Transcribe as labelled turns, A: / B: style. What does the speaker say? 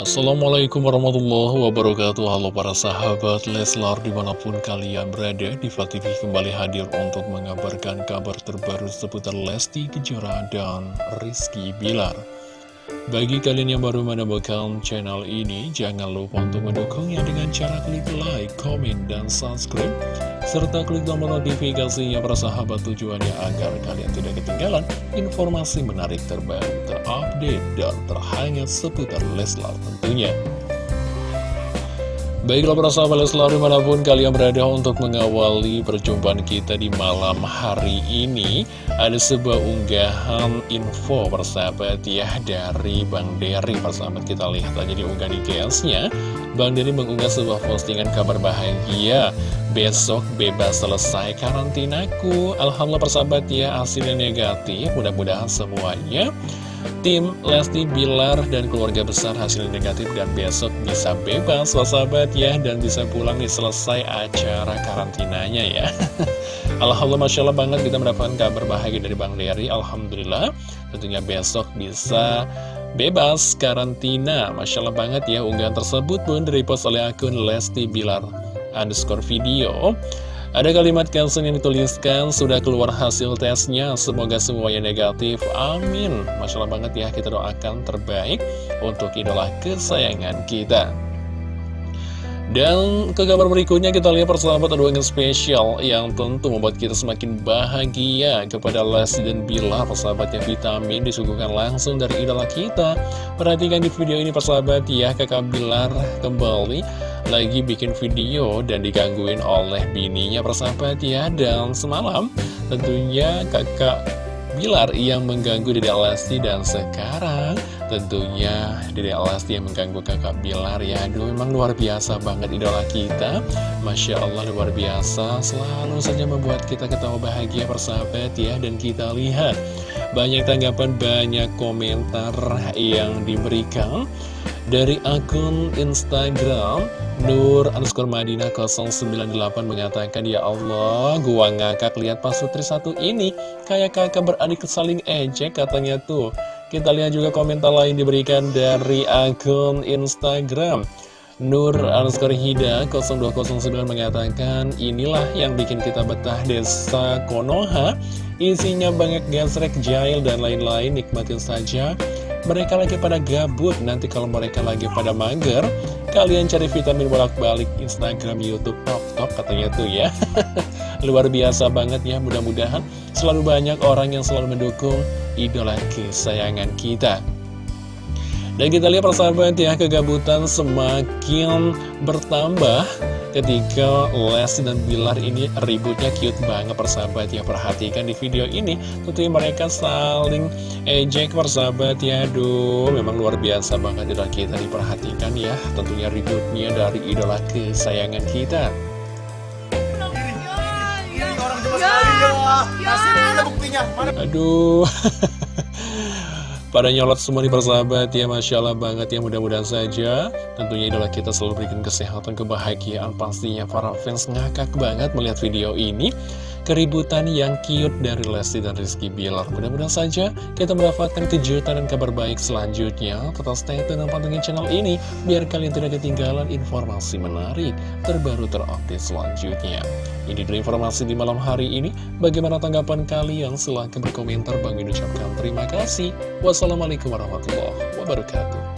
A: Assalamualaikum warahmatullahi wabarakatuh. Halo para sahabat Leslar di mana pun kalian berada Diva TV kembali hadir untuk mengabarkan kabar terbaru seputar Lesti Kejora dan Rizky Bilar bagi kalian yang baru menemukan channel ini, jangan lupa untuk mendukungnya dengan cara klik like, komen, dan subscribe. Serta klik tombol notifikasinya sahabat tujuannya agar kalian tidak ketinggalan informasi menarik terbaru, terupdate, dan terhangat seputar Leslar tentunya. Baiklah para sahabat Leslar di mana pun kalian berada untuk mengawali perjumpaan kita di malam hari ini Ada sebuah unggahan info persahabat ya dari Bang Dery persahabat kita lihat aja di unggahan di nya Bang Dery mengunggah sebuah postingan kabar bahagia. Besok bebas selesai karantinaku. Alhamdulillah persahabat ya hasilnya negatif. Mudah-mudahan semuanya Tim Lesti Bilar dan keluarga besar hasil negatif dan besok bisa bebas. Sahabat ya Dan bisa pulang nih selesai acara karantinanya ya. Alhamdulillah Masya Allah banget kita mendapatkan kabar bahagia dari Bang Dery. Alhamdulillah tentunya besok bisa bebas karantina. Masya Allah banget ya unggahan tersebut pun direpost oleh akun Lesti Bilar underscore video ada kalimat caption yang dituliskan, sudah keluar hasil tesnya, semoga semuanya negatif, amin. Masya Allah banget ya, kita doakan terbaik untuk idola kesayangan kita. Dan ke kabar berikutnya kita lihat persahabat ada yang spesial yang tentu membuat kita semakin bahagia kepada Lesti dan Bilar persahabatnya vitamin disuguhkan langsung dari idola kita. Perhatikan di video ini persahabat ya kakak Bilar kembali lagi bikin video dan digangguin oleh bininya persahabat ya Dan semalam tentunya kakak Bilar yang mengganggu Dede Lesti dan sekarang tentunya Dede Lesti yang mengganggu kakak Bilar ya. Aduh memang luar biasa banget idola kita. Masya Allah luar biasa. Selalu saja membuat kita ketawa bahagia persahabat ya. Dan kita lihat banyak tanggapan banyak komentar yang diberikan dari akun Instagram Nur underscore Madinah 098 mengatakan Ya Allah, gua ngakak lihat Pak Sutri satu ini. Kayak kakak beradik saling ejek katanya tuh Kita lihat juga komentar lain diberikan dari akun Instagram. Nur underscore Hida 0209 mengatakan Inilah yang bikin kita betah desa Konoha. Isinya banyak gesrek, jail, dan lain-lain. Nikmatin saja. Mereka lagi pada gabut. Nanti kalau mereka lagi pada mager Kalian cari vitamin bolak-balik Instagram, Youtube, TikTok katanya tuh ya Luar biasa banget ya mudah-mudahan Selalu banyak orang yang selalu mendukung idola kesayangan kita dan kita lihat persahabat ya, kegabutan semakin bertambah ketika Lesti dan Bilar ini ributnya cute banget persahabat ya. Perhatikan di video ini, tentunya mereka saling ejek persahabat ya. Aduh, memang luar biasa banget idola kita diperhatikan ya. Tentunya ributnya dari idola kesayangan kita. Aduh. Pada nyolot semua nih persahabat ya Masya Allah banget ya mudah-mudahan saja. Tentunya idola kita selalu berikan kesehatan, kebahagiaan Pastinya. Para fans ngakak banget melihat video ini Keributan yang cute dari Lesti dan Rizky Bilar Mudah-mudahan saja kita mendapatkan kejutan dan kabar baik selanjutnya Tetap stay tune dan pantengin channel ini Biar kalian tidak ketinggalan informasi menarik Terbaru terupdate selanjutnya ini dulu informasi di malam hari ini. Bagaimana tanggapan kalian? Silahkan berkomentar. Bang ucapkan terima kasih. Wassalamualaikum warahmatullahi wabarakatuh.